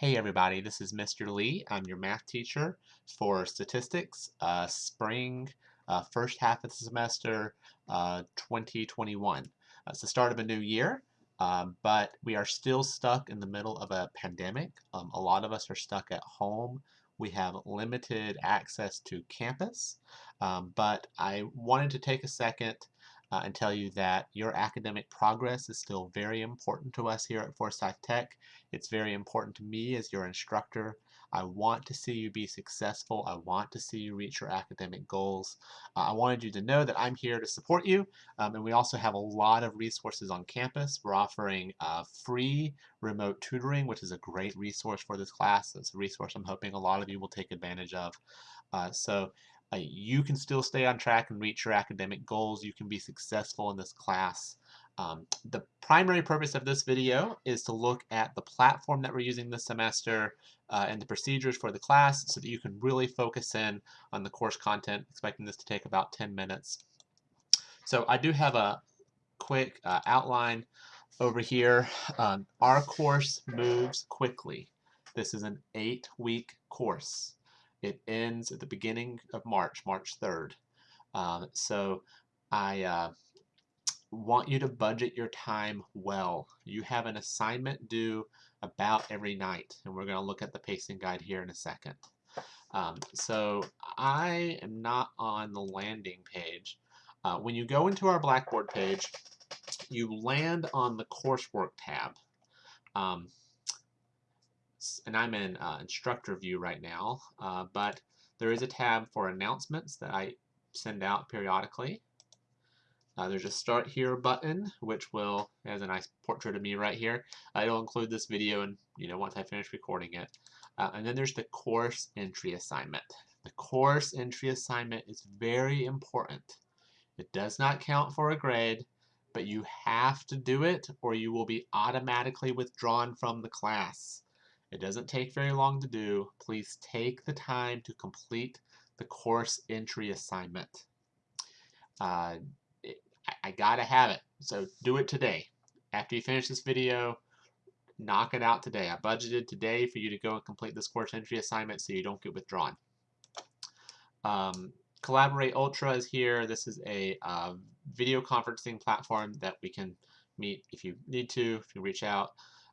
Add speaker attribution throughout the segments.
Speaker 1: Hey everybody, this is Mr. Lee. I'm your math teacher for statistics, uh, spring, uh, first half of the semester, uh, 2021. Uh, it's the start of a new year, um, but we are still stuck in the middle of a pandemic. Um, a lot of us are stuck at home. We have limited access to campus, um, but I wanted to take a second uh, and tell you that your academic progress is still very important to us here at Forsyth Tech. It's very important to me as your instructor. I want to see you be successful. I want to see you reach your academic goals. Uh, I wanted you to know that I'm here to support you. Um, and we also have a lot of resources on campus. We're offering uh, free remote tutoring, which is a great resource for this class. It's a resource I'm hoping a lot of you will take advantage of. Uh, so uh, you can still stay on track and reach your academic goals. You can be successful in this class. Um, the primary purpose of this video is to look at the platform that we're using this semester uh, and the procedures for the class so that you can really focus in on the course content, expecting this to take about 10 minutes. So I do have a quick uh, outline over here. Um, our course moves quickly. This is an eight-week course. It ends at the beginning of March, March 3rd. Um, so I uh, want you to budget your time well. You have an assignment due about every night, and we're going to look at the pacing guide here in a second. Um, so I am not on the landing page. Uh, when you go into our Blackboard page, you land on the coursework tab. Um, and I'm in uh, instructor view right now, uh, but there is a tab for announcements that I send out periodically. Uh, there's a start here button, which will, has a nice portrait of me right here. it'll include this video and, you know, once I finish recording it. Uh, and then there's the course entry assignment. The course entry assignment is very important. It does not count for a grade, but you have to do it or you will be automatically withdrawn from the class. It doesn't take very long to do. Please take the time to complete the course entry assignment. Uh, it, I, gotta have it, so do it today. After you finish this video, knock it out today. I budgeted today for you to go and complete this course entry assignment so you don't get withdrawn. Um, Collaborate Ultra is here. This is a uh, video conferencing platform that we can meet if you need to, if you reach out.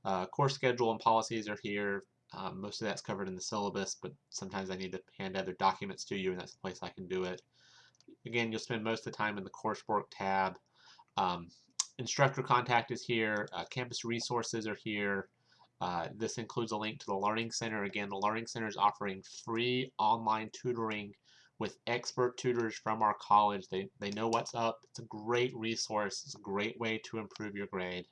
Speaker 1: Uh, course schedule and policies are here. Um, most of that's covered in the syllabus, but sometimes I need to hand other documents to you, and that's the place I can do it. Again, you'll spend most of the time in the coursework tab. Um, instructor contact is here. Uh, campus resources are here. Uh, this includes a link to the Learning Center. Again, the Learning Center is offering free online tutoring with expert tutors from our college. They, they know what's up. It's a great resource. It's a great way to improve your grade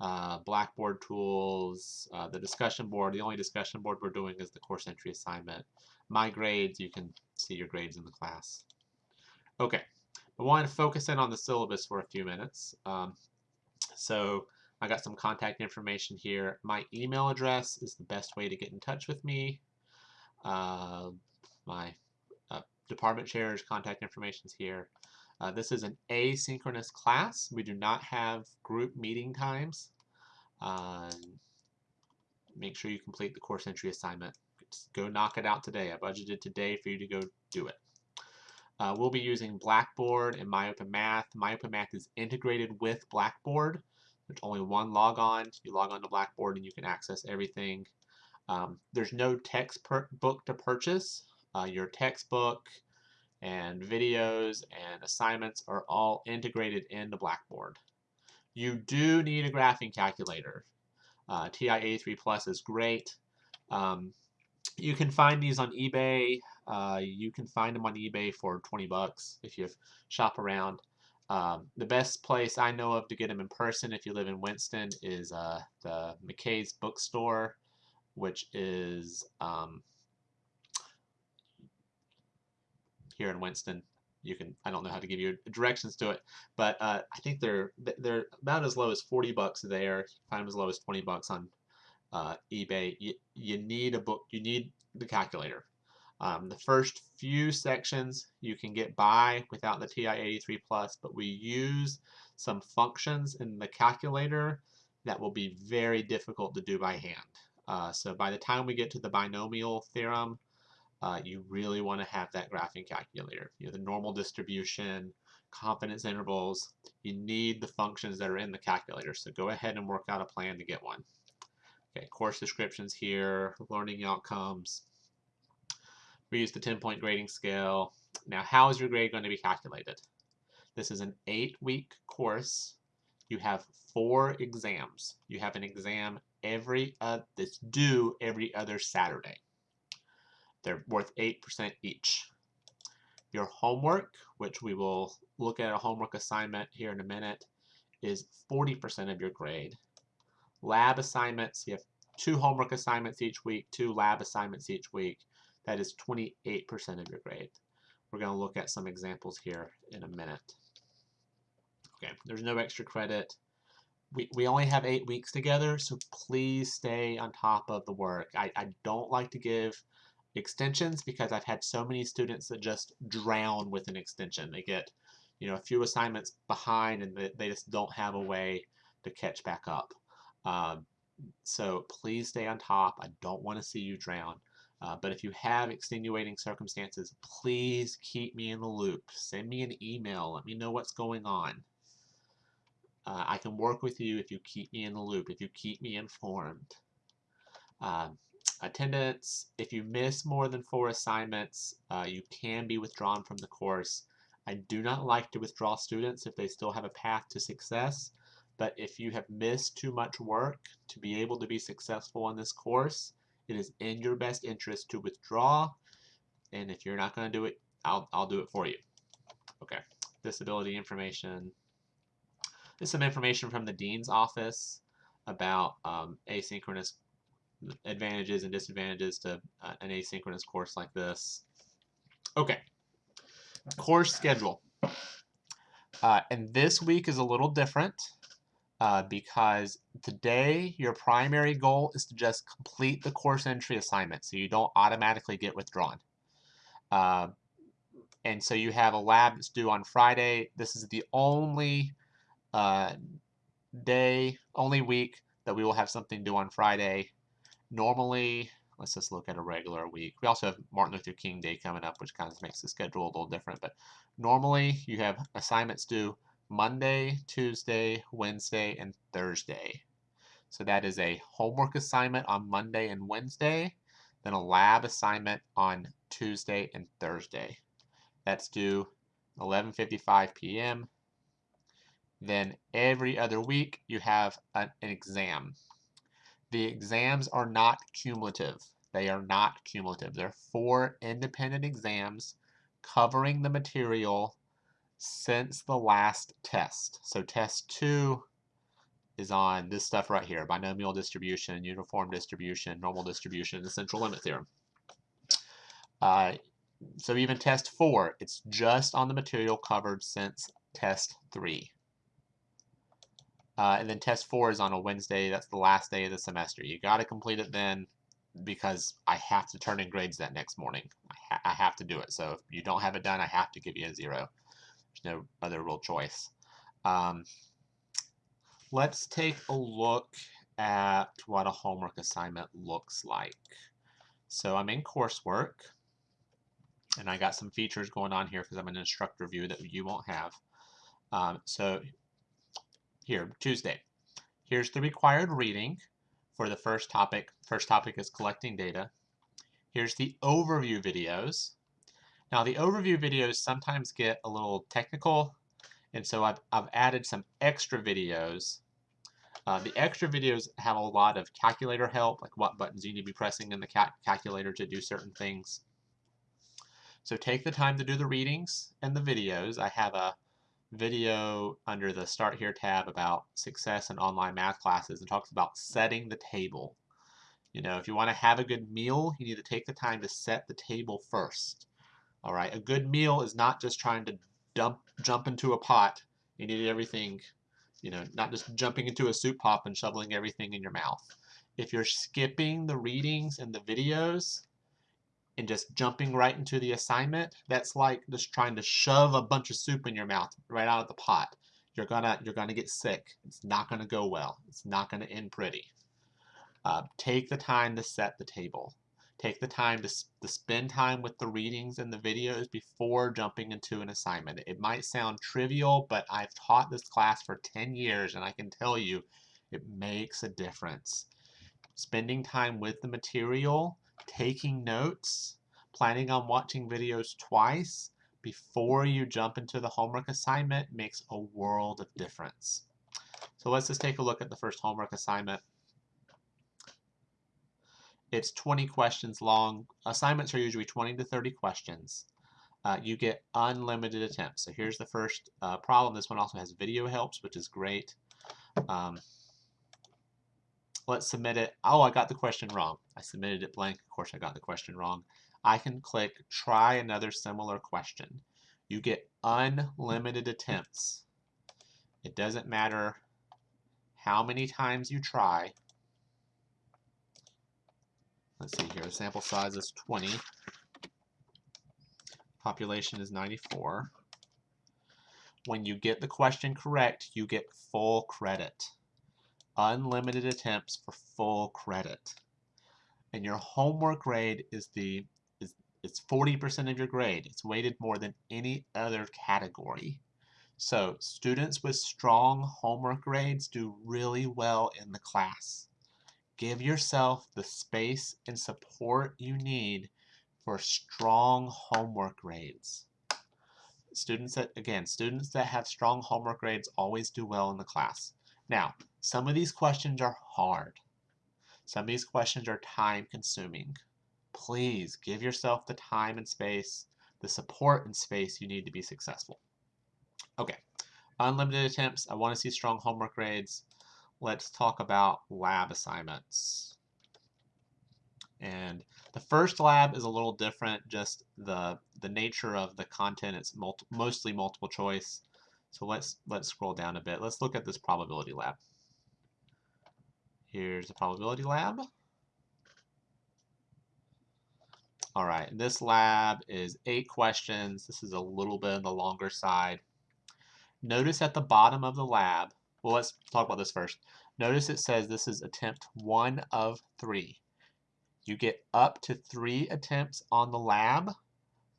Speaker 1: uh, Blackboard tools, uh, the discussion board. The only discussion board we're doing is the course entry assignment. My grades, you can see your grades in the class. Okay, I want to focus in on the syllabus for a few minutes. Um, so I got some contact information here. My email address is the best way to get in touch with me. Uh, my uh, department chair's contact information is here. Uh, this is an asynchronous class. We do not have group meeting times. Uh, make sure you complete the course entry assignment. Just go knock it out today. I budgeted today for you to go do it. Uh, we'll be using Blackboard and MyOpenMath. MyOpenMath is integrated with Blackboard. There's only one logon. You log on to Blackboard and you can access everything. Um, there's no textbook to purchase. Uh, your textbook, and videos and assignments are all integrated into Blackboard. You do need a graphing calculator. Uh, TI-83 Plus is great. Um, you can find these on eBay. Uh, you can find them on eBay for 20 bucks if you shop around. Um, the best place I know of to get them in person if you live in Winston is uh, the McKay's Bookstore, which is um, here in Winston. You can I don't know how to give you directions to it, but uh, I think they're they're about as low as 40 bucks there. find them as low as 20 bucks on uh, eBay. You, you need a book. You need the calculator. Um, the first few sections you can get by without the TI-83 Plus, but we use some functions in the calculator that will be very difficult to do by hand. Uh, so by the time we get to the binomial theorem, uh, you really want to have that graphing calculator. You know, the normal distribution, confidence intervals, you need the functions that are in the calculator. So go ahead and work out a plan to get one. Okay, course descriptions here, learning outcomes. We use the 10-point grading scale. Now, how is your grade going to be calculated? This is an eight-week course. You have four exams. You have an exam every uh, that's due every other Saturday. They're worth 8% each. Your homework, which we will look at a homework assignment here in a minute, is 40% of your grade. Lab assignments, you have two homework assignments each week, two lab assignments each week. That is 28% of your grade. We're going to look at some examples here in a minute. Okay, there's no extra credit. We, we only have eight weeks together, so please stay on top of the work. I, I don't like to give extensions because I've had so many students that just drown with an extension. They get, you know, a few assignments behind and they, just don't have a way to catch back up. Um, so please stay on top. I don't want to see you drown. Uh, but if you have extenuating circumstances, please keep me in the loop. Send me an email. Let me know what's going on. Uh, I can work with you if you keep me in the loop, if you keep me informed. Um, attendance, if you miss more than four assignments, uh, you can be withdrawn from the course. I do not like to withdraw students if they still have a path to success, but if you have missed too much work to be able to be successful in this course, it is in your best interest to withdraw, and if you're not going to do it, I'll, I'll do it for you. Okay, disability information. Some information from the Dean's office about um, asynchronous advantages and disadvantages to uh, an asynchronous course like this. Okay, course schedule. Uh, and this week is a little different uh, because today your primary goal is to just complete the course entry assignment so you don't automatically get withdrawn. Uh, and so you have a lab that's due on Friday. This is the only uh, day, only week that we will have something due on Friday. Normally, let's just look at a regular week. We also have Martin Luther King Day coming up, which kind of makes the schedule a little different. But normally, you have assignments due Monday, Tuesday, Wednesday, and Thursday. So that is a homework assignment on Monday and Wednesday, then a lab assignment on Tuesday and Thursday. That's due 11:55 p.m. Then every other week you have an, exam. The exams are not cumulative. They are not cumulative. They're four independent exams covering the material since the last test. So test two is on this stuff right here, binomial distribution, uniform distribution, normal distribution, the central limit theorem. Uh, so even test four, it's just on the material covered since test three. Uh, and then test four is on a Wednesday. That's the last day of the semester. You got to complete it then because I have to turn in grades that next morning. I, ha I, have to do it. So if you don't have it done, I have to give you a zero. There's no other real choice. Um, let's take a look at what a homework assignment looks like. So I'm in coursework, and I got some features going on here because I'm an instructor view that you won't have. Um, so here, Tuesday. Here's the required reading for the first topic. First topic is collecting data. Here's the overview videos. Now the overview videos sometimes get a little technical, and so I've, I've added some extra videos. Uh, the extra videos have a lot of calculator help, like what buttons you need to be pressing in the cal calculator to do certain things. So take the time to do the readings and the videos. I have a video under the Start Here tab about success in online math classes and talks about setting the table. You know, if you want to have a good meal, you need to take the time to set the table first. All right, a good meal is not just trying to dump jump into a pot. You need everything, you know, not just jumping into a soup pot and shoveling everything in your mouth. If you're skipping the readings and the videos, and just jumping right into the assignment, that's like just trying to shove a bunch of soup in your mouth right out of the pot. You're gonna you're gonna get sick. It's not gonna go well. It's not gonna end pretty. Uh, take the time to set the table. Take the time to, to spend time with the readings and the videos before jumping into an assignment. It might sound trivial, but I've taught this class for 10 years and I can tell you it makes a difference. Spending time with the material, taking notes, planning on watching videos twice before you jump into the homework assignment makes a world of difference. So let's just take a look at the first homework assignment. It's 20 questions long. Assignments are usually 20 to 30 questions. Uh, you get unlimited attempts. So here's the first uh, problem. This one also has video helps, which is great. Um, let's submit it. Oh, I got the question wrong. I submitted it blank. Of course, I got the question wrong. I can click try another similar question. You get unlimited attempts. It doesn't matter how many times you try. Let's see here, the sample size is 20. Population is 94. When you get the question correct, you get full credit. Unlimited attempts for full credit. And your homework grade is the is it's 40% of your grade. It's weighted more than any other category. So students with strong homework grades do really well in the class. Give yourself the space and support you need for strong homework grades. Students that, again, students that have strong homework grades always do well in the class. Now, some of these questions are hard. Some of these questions are time consuming. Please give yourself the time and space, the support and space you need to be successful. Okay, unlimited attempts. I want to see strong homework grades let's talk about lab assignments. And the first lab is a little different, just the, the nature of the content, it's multi mostly multiple choice. So let's, let's scroll down a bit. Let's look at this probability lab. Here's the probability lab. All right, this lab is eight questions. This is a little bit on the longer side. Notice at the bottom of the lab, well, let's talk about this first. Notice it says this is attempt one of three. You get up to three attempts on the lab,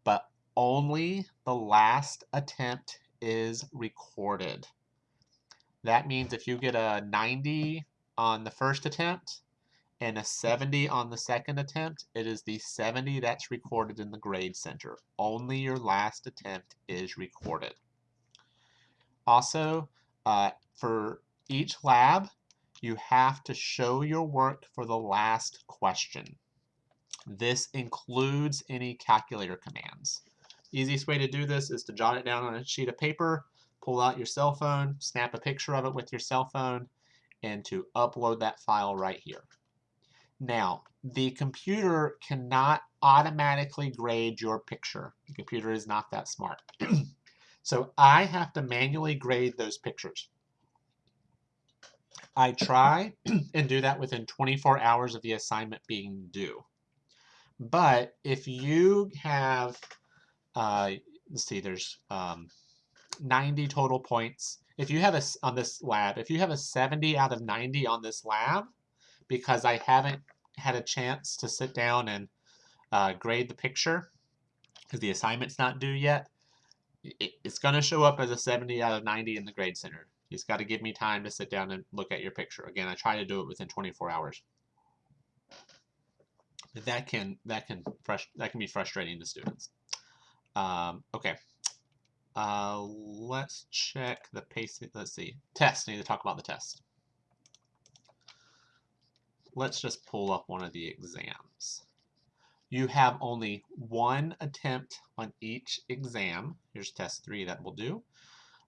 Speaker 1: but only the last attempt is recorded. That means if you get a 90 on the first attempt and a 70 on the second attempt, it is the 70 that's recorded in the grade center. Only your last attempt is recorded. Also, uh, for each lab, you have to show your work for the last question. This includes any calculator commands. Easiest way to do this is to jot it down on a sheet of paper, pull out your cell phone, snap a picture of it with your cell phone, and to upload that file right here. Now, the computer cannot automatically grade your picture. The computer is not that smart. so I have to manually grade those pictures. I try and do that within 24 hours of the assignment being due. But if you have, uh, let's see, there's um, 90 total points. If you have a, on this lab, if you have a 70 out of 90 on this lab, because I haven't had a chance to sit down and uh, grade the picture, because the assignment's not due yet, it, it's going to show up as a 70 out of 90 in the grade center. You just got to give me time to sit down and look at your picture. Again, I try to do it within 24 hours. But that can that can that can be frustrating to students. Um, okay, uh, let's check the pace. Let's see, test. I need to talk about the test. Let's just pull up one of the exams. You have only one attempt on each exam. Here's test three that will do.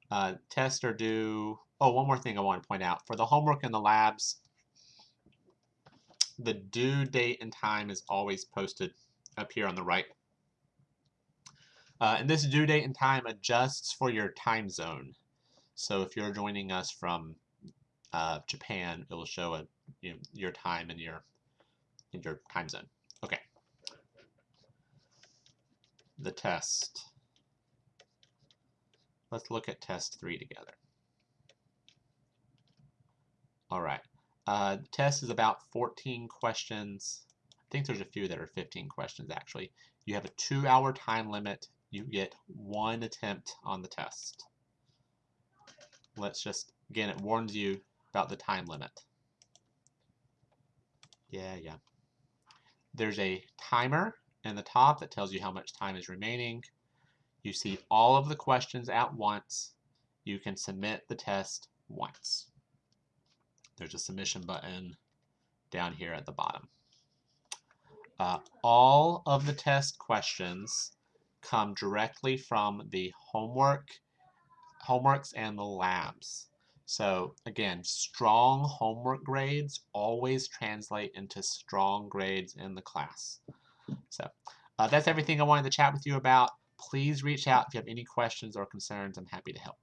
Speaker 1: Uh, tests are due. Oh, one more thing I want to point out. For the homework and the labs, the due date and time is always posted up here on the right. Uh, and this due date and time adjusts for your time zone. So if you're joining us from uh, Japan, it will show a, you know, your time in your in your time zone. Okay. The test. Let's look at test three together. All right. Uh, the test is about 14 questions. I think there's a few that are 15 questions actually. You have a two hour time limit. You get one attempt on the test. Let's just, again, it warns you about the time limit. Yeah, yeah. There's a timer in the top that tells you how much time is remaining. You see all of the questions at once. You can submit the test once. There's a submission button down here at the bottom. Uh, all of the test questions come directly from the homework, homeworks and the labs. So again, strong homework grades always translate into strong grades in the class. So uh, that's everything I wanted to chat with you about. Please reach out if you have any questions or concerns. I'm happy to help.